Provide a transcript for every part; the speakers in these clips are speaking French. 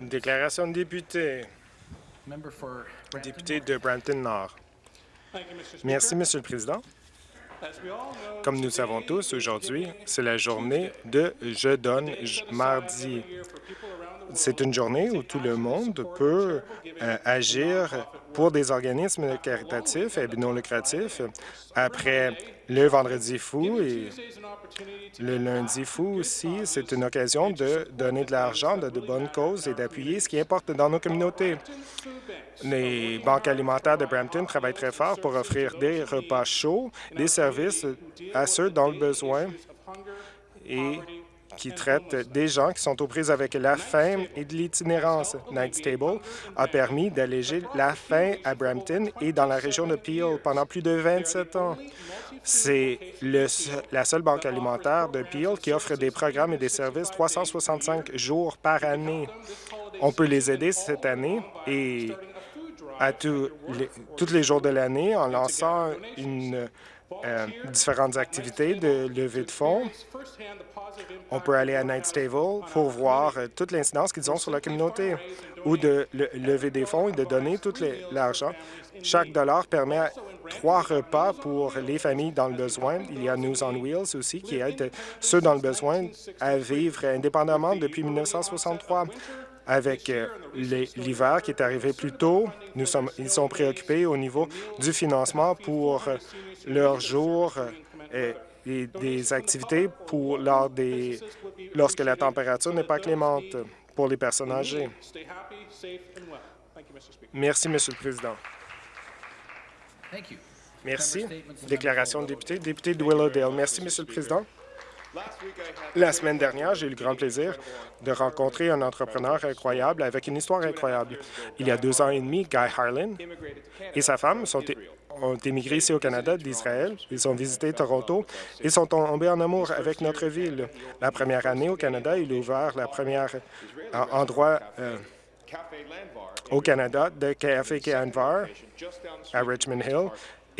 Déclaration de député. Député de Brampton-Nord. Merci, Monsieur le Président. Comme nous le savons tous, aujourd'hui, c'est la journée de Je donne mardi. C'est une journée où tout le monde peut euh, agir pour des organismes caritatifs et non lucratifs. Après le Vendredi fou et le Lundi fou aussi, c'est une occasion de donner de l'argent de, de bonnes causes et d'appuyer ce qui importe dans nos communautés. Les banques alimentaires de Brampton travaillent très fort pour offrir des repas chauds, des services à ceux dans le besoin et qui traite des gens qui sont aux prises avec la faim et de l'itinérance. Night Stable a permis d'alléger la faim à Brampton et dans la région de Peel pendant plus de 27 ans. C'est la seule banque alimentaire de Peel qui offre des programmes et des services 365 jours par année. On peut les aider cette année et à tous les jours de l'année en lançant une euh, différentes activités de levée de fonds. On peut aller à Night Stable pour voir euh, toute l'incidence qu'ils ont sur la communauté ou de lever des fonds et de donner tout l'argent. Chaque dollar permet trois repas pour les familles dans le besoin. Il y a News on Wheels aussi qui aide ceux dans le besoin à vivre indépendamment depuis 1963 avec euh, l'hiver qui est arrivé plus tôt. Nous sommes, ils sont préoccupés au niveau du financement pour euh, leurs jours euh, et des activités pour lors des, lorsque la température n'est pas clémente pour les personnes âgées. Merci, Monsieur le Président. Merci. Déclaration de député. Député de Willowdale. Merci, Monsieur le Président. La semaine dernière, j'ai eu le grand plaisir de rencontrer un entrepreneur incroyable avec une histoire incroyable. Il y a deux ans et demi, Guy Harlan et sa femme ont émigré ici au Canada d'Israël. Ils ont visité Toronto et sont tombés en amour avec notre ville. La première année au Canada, il a ouvert la première euh, endroit euh, au Canada de Café Canvar à Richmond Hill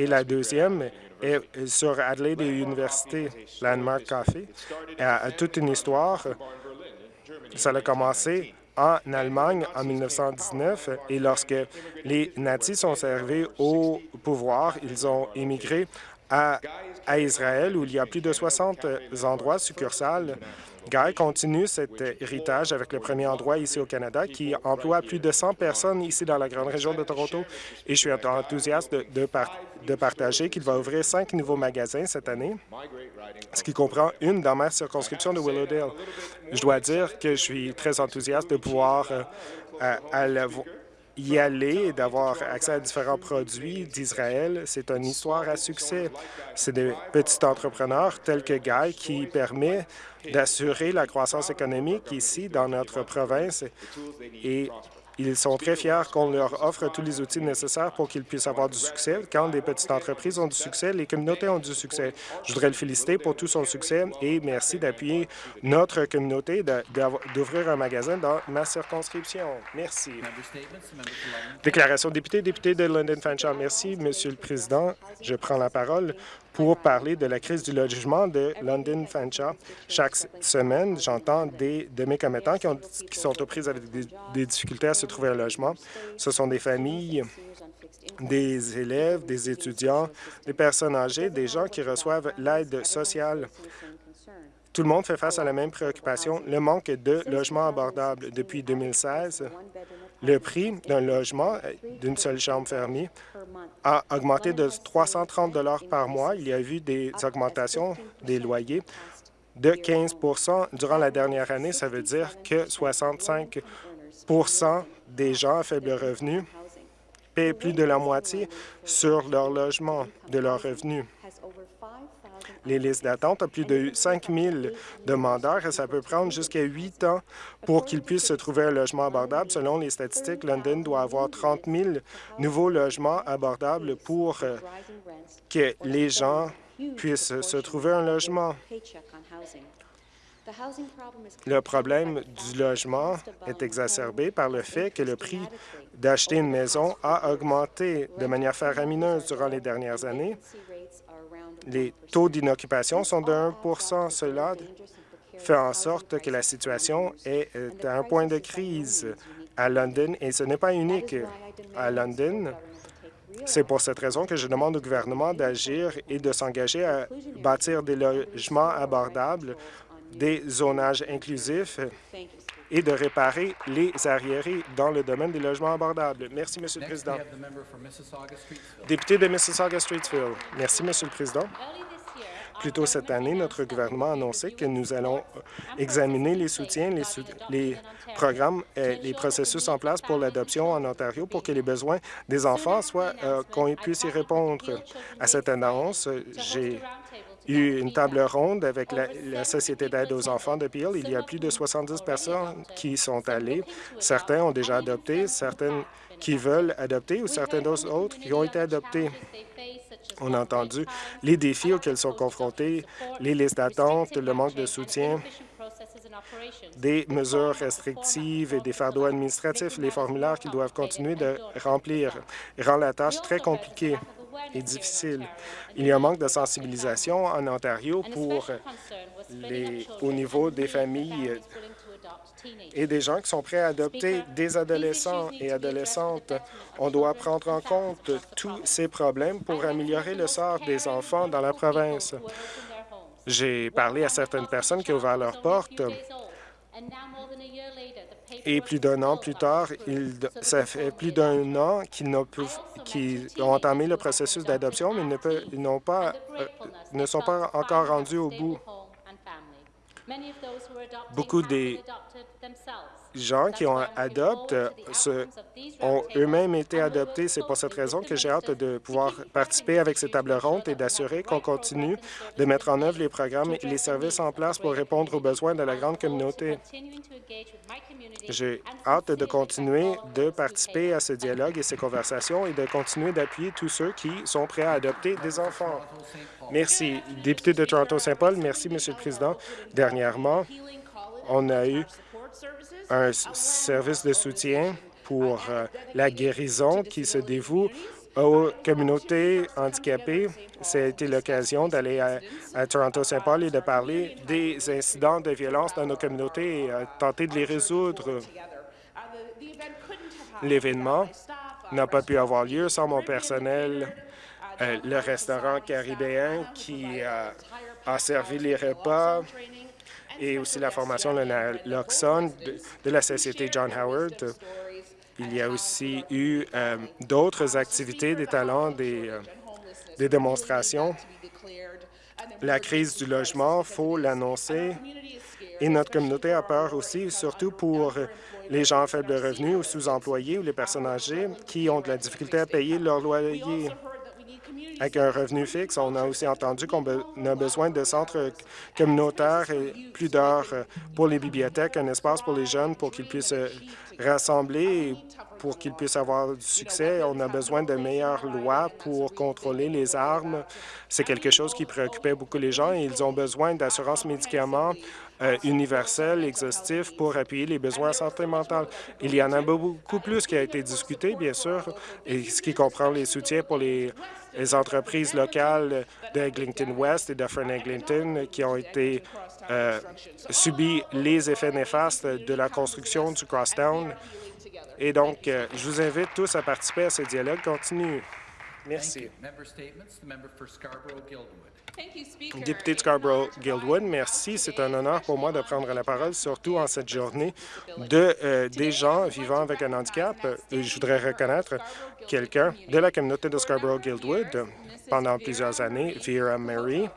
et la deuxième est sur Adelaide Université, Landmark Coffee, a toute une histoire. Ça a commencé en Allemagne en 1919 et lorsque les nazis sont arrivés au pouvoir, ils ont émigré à, à Israël où il y a plus de 60 endroits succursales Guy continue cet héritage avec le premier endroit ici au Canada qui emploie plus de 100 personnes ici dans la grande région de Toronto et je suis enthousiaste de, partager qu'il va ouvrir cinq nouveaux magasins cette année, ce qui comprend une dans ma circonscription de Willowdale. Je dois dire que je suis très enthousiaste de pouvoir euh, y aller et d'avoir accès à différents produits d'Israël. C'est une histoire à succès. C'est des petits entrepreneurs tels que Guy qui permet d'assurer la croissance économique ici dans notre province et ils sont très fiers qu'on leur offre tous les outils nécessaires pour qu'ils puissent avoir du succès. Quand des petites entreprises ont du succès, les communautés ont du succès. Je voudrais le féliciter pour tout son succès et merci d'appuyer notre communauté d'ouvrir un magasin dans ma circonscription. Merci. Déclaration député, député de London Fanshawe. Merci, Monsieur le Président. Je prends la parole pour parler de la crise du logement de London Fanshawe. Chaque semaine, j'entends des de mes commettants qui, qui sont aux prises avec des, difficultés à se trouver un logement. Ce sont des familles, des élèves, des étudiants, des personnes âgées, des gens qui reçoivent l'aide sociale. Tout le monde fait face à la même préoccupation, le manque de logements abordables. Depuis 2016, le prix d'un logement euh, d'une seule chambre fermée a augmenté de 330 par mois. Il y a eu des augmentations des loyers de 15% durant la dernière année. Ça veut dire que 65% des gens à faible revenu paient plus de la moitié sur leur logement de leurs revenus les listes d'attente. à plus de 5 000 demandeurs et ça peut prendre jusqu'à 8 ans pour qu'ils puissent se trouver un logement abordable. Selon les statistiques, London doit avoir 30 000 nouveaux logements abordables pour euh, que les gens puissent se trouver un logement. Le problème du logement est exacerbé par le fait que le prix d'acheter une maison a augmenté de manière faramineuse durant les dernières années les taux d'inoccupation sont de 1% Cela fait en sorte que la situation est à un point de crise à London et ce n'est pas unique à London. C'est pour cette raison que je demande au gouvernement d'agir et de s'engager à bâtir des logements abordables, des zonages inclusifs et de réparer les arriérés dans le domaine des logements abordables. Merci, Monsieur le Président. Député de Mississauga-Streetsville. Merci, Monsieur le Président. Plus tôt cette année, notre gouvernement a annoncé que nous allons examiner les soutiens, les, programmes et les processus en place pour l'adoption en Ontario pour que les besoins des enfants soient euh, qu'on puisse y répondre. À cette annonce, j'ai eu une table ronde avec la, Société d'aide aux enfants de Peel. Il y a plus de 70 personnes qui sont allées. Certains ont déjà adopté, certaines qui veulent adopter ou certains autres qui ont été adoptés. On a entendu les défis auxquels sont confrontés, les listes d'attente, le manque de soutien, des mesures restrictives et des fardeaux administratifs, les formulaires qu'ils doivent continuer de remplir rend la tâche très compliquée et difficile. Il y a un manque de sensibilisation en Ontario pour les, au niveau des familles et des gens qui sont prêts à adopter des adolescents et adolescentes. On doit prendre en compte tous ces problèmes pour améliorer le sort des enfants dans la province. J'ai parlé à certaines personnes qui ont ouvert leurs portes et plus d'un an plus tard, ça fait plus d'un an qu'ils ont, entamé le processus d'adoption, mais ils, ne, pas, euh, ne sont pas encore rendus au bout. Beaucoup des gens qui ont adopté ont eux-mêmes été adoptés. C'est pour cette raison que j'ai hâte de pouvoir participer avec ces tables rondes et d'assurer qu'on continue de mettre en œuvre les programmes et les services en place pour répondre aux besoins de la grande communauté. J'ai hâte de continuer de participer à ce dialogue et ces conversations et de continuer d'appuyer tous ceux qui sont prêts à adopter des enfants. Merci. Député de Toronto-Saint-Paul, merci, Monsieur le Président. Dernièrement, on a eu un service de soutien pour euh, la guérison qui se dévoue aux communautés handicapées. Été l'occasion d'aller à, Toronto-Saint-Paul et de parler des incidents de violence dans nos communautés et tenter de les résoudre. L'événement n'a pas pu avoir lieu sans mon personnel, euh, le restaurant caribéen qui a servi les repas, et aussi la formation de l'Oxon de la Société John Howard. Il y a aussi eu euh, d'autres activités, des talents, des, euh, des démonstrations. La crise du logement, il faut l'annoncer. Et notre communauté a peur aussi, surtout pour les gens à faible revenu ou sous-employés ou les personnes âgées qui ont de la difficulté à payer leur loyer avec un revenu fixe. On a aussi entendu qu'on a besoin de centres communautaires et plus d'heures pour les bibliothèques, un espace pour les jeunes pour qu'ils puissent rassembler et pour qu'ils puissent avoir du succès. On a besoin de meilleures lois pour contrôler les armes. C'est quelque chose qui préoccupait beaucoup les gens et ils ont besoin d'assurance médicaments euh, universelle, exhaustif pour appuyer les besoins santé mentale. Il y en a beaucoup plus qui a été discuté, bien sûr, et ce qui comprend les soutiens pour les les entreprises locales d'Eglinton West et de Eglinton qui ont été euh, subi les effets néfastes de la construction du Crosstown. Et donc, euh, je vous invite tous à participer à ce dialogue continu. Merci. Député de Scarborough-Guildwood, merci. C'est un honneur pour moi de prendre la parole, surtout en cette journée de euh, des gens vivant avec un handicap. Je voudrais reconnaître quelqu'un de la communauté de Scarborough-Guildwood pendant plusieurs années, Vera Mary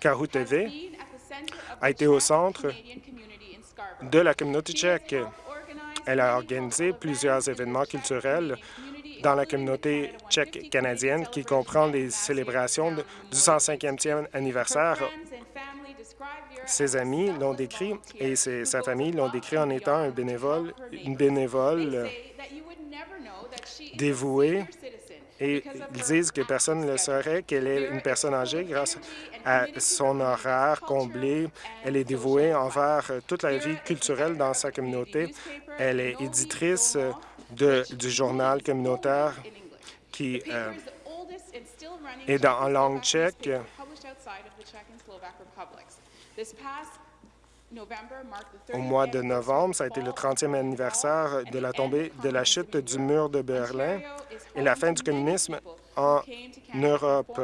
Kahuteve, a été au centre de la communauté tchèque. Elle a organisé plusieurs événements culturels dans la communauté tchèque canadienne qui comprend les célébrations du 105e anniversaire. Ses amis l'ont décrit et sa famille l'ont décrit en étant un bénévole, une bénévole dévouée et ils disent que personne ne le saurait qu'elle est une personne âgée grâce à son horaire comblé. Elle est dévouée envers toute la vie culturelle dans sa communauté. Elle est éditrice de, du journal communautaire qui euh, est dans, en langue tchèque. Au mois de novembre, ça a été le 30e anniversaire de la tombée de la chute du mur de Berlin et la fin du communisme en Europe.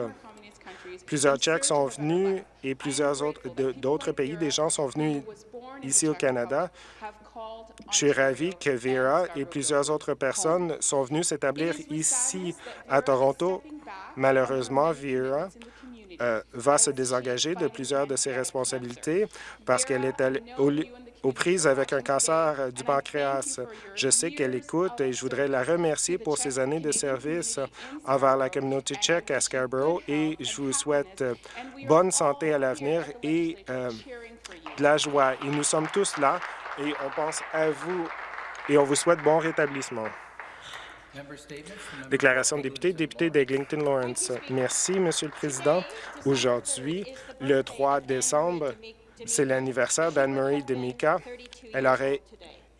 Plusieurs Tchèques sont venus et plusieurs autres d'autres pays, des gens sont venus ici au Canada. Je suis ravi que Vera et plusieurs autres personnes sont venues s'établir ici à Toronto. Malheureusement, Vera euh, va se désengager de plusieurs de ses responsabilités parce qu'elle est aux prises avec un cancer du pancréas. Je sais qu'elle écoute et je voudrais la remercier pour ses années de service envers la communauté tchèque à Scarborough et je vous souhaite bonne santé à l'avenir et euh, de la joie. Et nous sommes tous là et on pense à vous et on vous souhaite bon rétablissement. Déclaration de député, député d'Eglinton Lawrence. Merci, Monsieur le Président. Aujourd'hui, le 3 décembre, c'est l'anniversaire d'Anne-Marie Demica. Elle aurait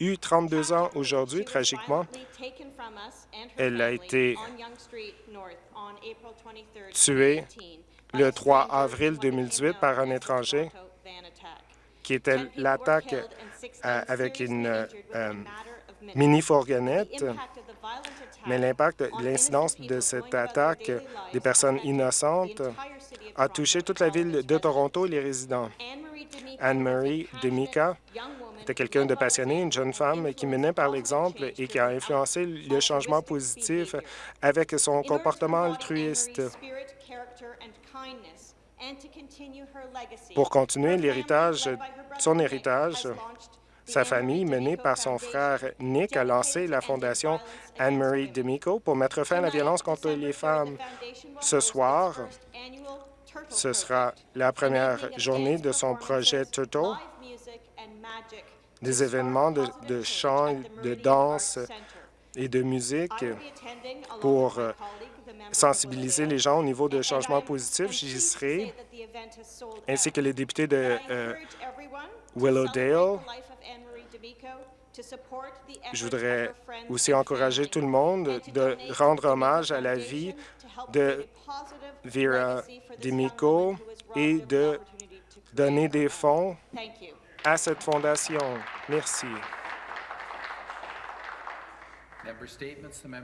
eu 32 ans aujourd'hui, tragiquement. Elle a été tuée le 3 avril 2018 par un étranger qui était l'attaque euh, avec une euh, mini-fourgonnette mais l'impact, l'incidence de cette attaque des personnes innocentes a touché toute la ville de Toronto et les résidents. Anne-Marie Demica était quelqu'un de passionné, une jeune femme qui menait par l'exemple et qui a influencé le changement positif avec son comportement altruiste. Pour continuer l'héritage, son héritage, sa famille, menée par son frère Nick, a lancé la fondation Anne-Marie Demico pour mettre fin à la violence contre les femmes. Ce soir, ce sera la première journée de son projet Turtle, des événements de, de chant, de danse et de musique pour euh, sensibiliser les gens au niveau de changement positif. J'y serai, ainsi que les députés de euh, Willowdale, je voudrais aussi encourager tout le monde de rendre hommage à la vie de Vera Demico et de donner des fonds à cette fondation. Merci.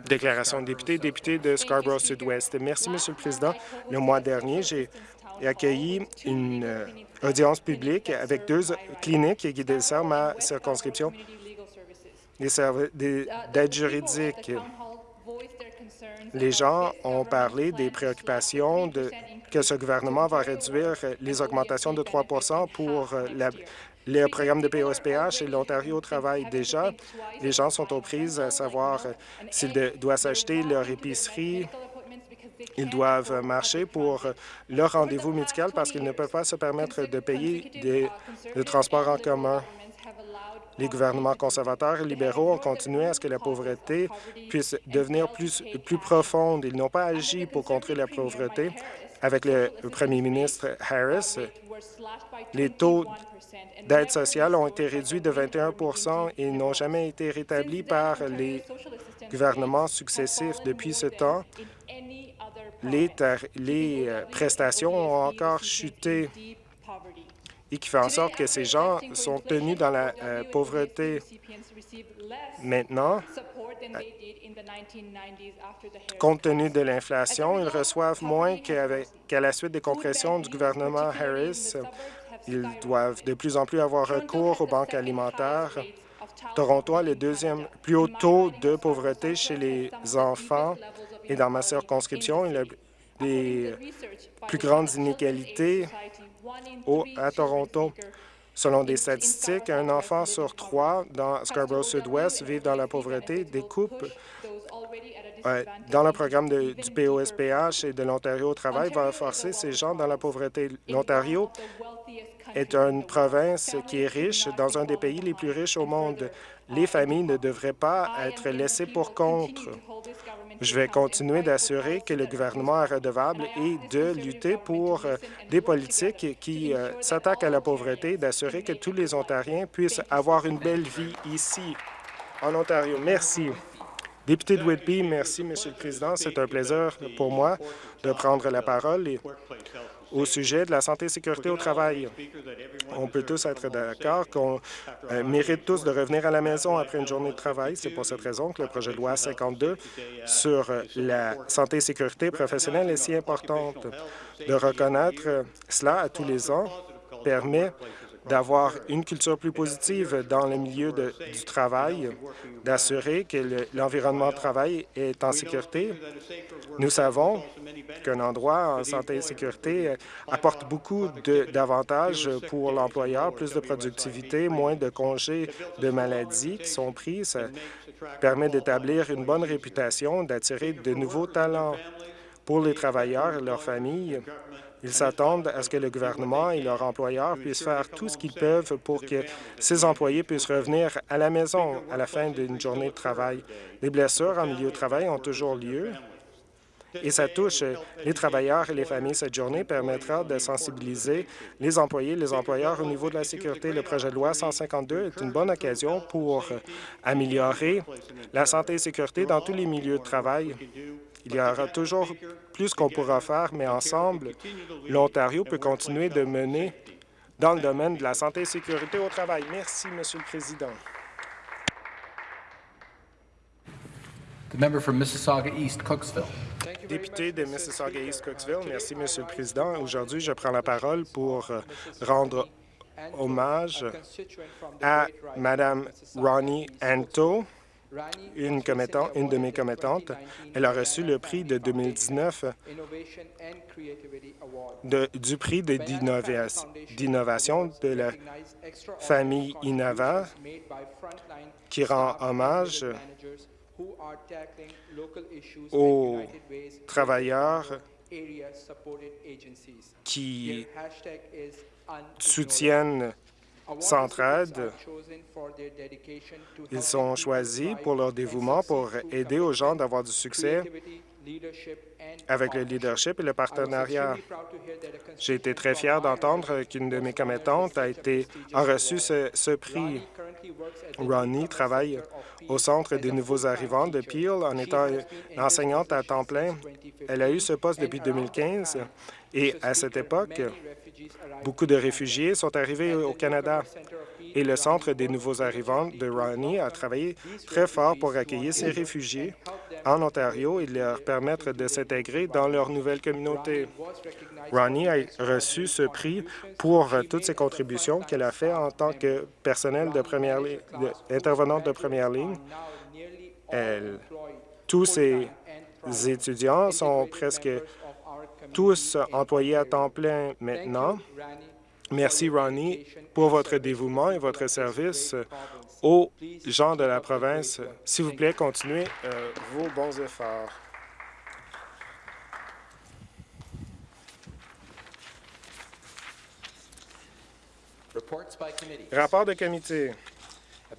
Déclaration de député, député de Scarborough Sud-Ouest. Merci, Monsieur le Président. Le mois dernier, j'ai accueilli une euh, audience publique avec deux cliniques qui desservent ma circonscription d'aide juridique. Les gens ont parlé des préoccupations de, que ce gouvernement va réduire les augmentations de 3% pour euh, la, les programmes de POSPH et l'Ontario travaille déjà. Les gens sont aux prises à savoir euh, s'ils doivent s'acheter leur épicerie, ils doivent marcher pour leur rendez-vous médical parce qu'ils ne peuvent pas se permettre de payer des, de transports en commun. Les gouvernements conservateurs et libéraux ont continué à ce que la pauvreté puisse devenir plus, plus profonde. Ils n'ont pas agi pour contrer la pauvreté. Avec le premier ministre Harris, les taux d'aide sociale ont été réduits de 21% et n'ont jamais été rétablis par les gouvernements successifs. Depuis ce temps, les, euh, prestations ont encore chuté et qui fait en sorte que ces gens sont tenus dans la euh, pauvreté. Maintenant, compte tenu de l'inflation, ils reçoivent moins qu'à la suite des compressions du gouvernement Harris. Ils doivent de plus en plus avoir recours aux banques alimentaires. Toronto a le deuxième plus haut taux de pauvreté chez les enfants et dans ma circonscription, il a les plus grandes inégalités à Toronto. Selon des statistiques, un enfant sur trois dans Scarborough Sud-Ouest vit dans la pauvreté. Des coupes euh, dans le programme du POSPH et de l'Ontario au travail va forcer ces gens dans la pauvreté. L'Ontario est une province qui est riche dans un des pays les plus riches au monde. Les familles ne devraient pas être laissées pour compte. Je vais continuer d'assurer que le gouvernement est redevable et de lutter pour euh, des politiques qui euh, s'attaquent à la pauvreté, d'assurer que tous les Ontariens puissent avoir une belle vie ici, en Ontario. Merci. Député de Whitby, merci, Monsieur le Président. C'est un plaisir pour moi de prendre la parole au sujet de la santé et sécurité au travail. On peut tous être d'accord qu'on euh, mérite tous de revenir à la maison après une journée de travail. C'est pour cette raison que le projet de loi 52 sur euh, la santé et sécurité professionnelle est si importante. De reconnaître cela à tous les ans permet d'avoir une culture plus positive dans le milieu du travail, d'assurer que l'environnement de travail est en sécurité. Nous savons qu'un endroit en santé et sécurité apporte beaucoup d'avantages pour l'employeur, plus de productivité, moins de congés de maladie qui sont pris. Ça permet d'établir une bonne réputation, d'attirer de nouveaux talents pour les travailleurs et leurs familles. Ils s'attendent à ce que le gouvernement et leurs employeurs puissent faire tout ce qu'ils peuvent pour que ces employés puissent revenir à la maison à la fin d'une journée de travail. Les blessures en milieu de travail ont toujours lieu et ça touche les travailleurs et les familles. Cette journée permettra de sensibiliser les employés et les employeurs au niveau de la sécurité. Le projet de loi 152 est une bonne occasion pour améliorer la santé et sécurité dans tous les milieux de travail. Il y aura toujours plus qu'on pourra faire, mais ensemble, l'Ontario peut continuer de mener dans le domaine de la santé et sécurité au travail. Merci, Monsieur le Président. Député de Mississauga-East-Cooksville, merci, Monsieur le Président. Aujourd'hui, je prends la parole pour euh, rendre hommage à Mme Ronnie Anto, une, une de mes commettantes. Elle a reçu le prix de 2019 du prix d'innovation de la famille Innova qui rend hommage aux travailleurs qui soutiennent Ils sont choisis pour leur dévouement, pour aider aux gens d'avoir du succès avec le leadership et le partenariat. J'ai été très fier d'entendre qu'une de mes commettantes a, été, reçu ce prix. Ronnie travaille au Centre des nouveaux arrivants de Peel en étant enseignante à temps plein. Elle a eu ce poste depuis 2015 et à cette époque, Beaucoup de réfugiés sont arrivés au Canada et le Centre des nouveaux arrivants de Ronnie a travaillé très fort pour accueillir ces réfugiés en Ontario et leur permettre de s'intégrer dans leur nouvelle communauté. Ronnie a reçu ce prix pour toutes ses contributions qu'elle a fait en tant que personnel de première ligne, intervenante de première ligne. tous ces étudiants sont presque tous employés à temps plein maintenant. Merci, Ronnie, pour votre dévouement et votre service aux gens de la province. S'il vous plaît, continuez euh, vos bons efforts. Rapport de comité.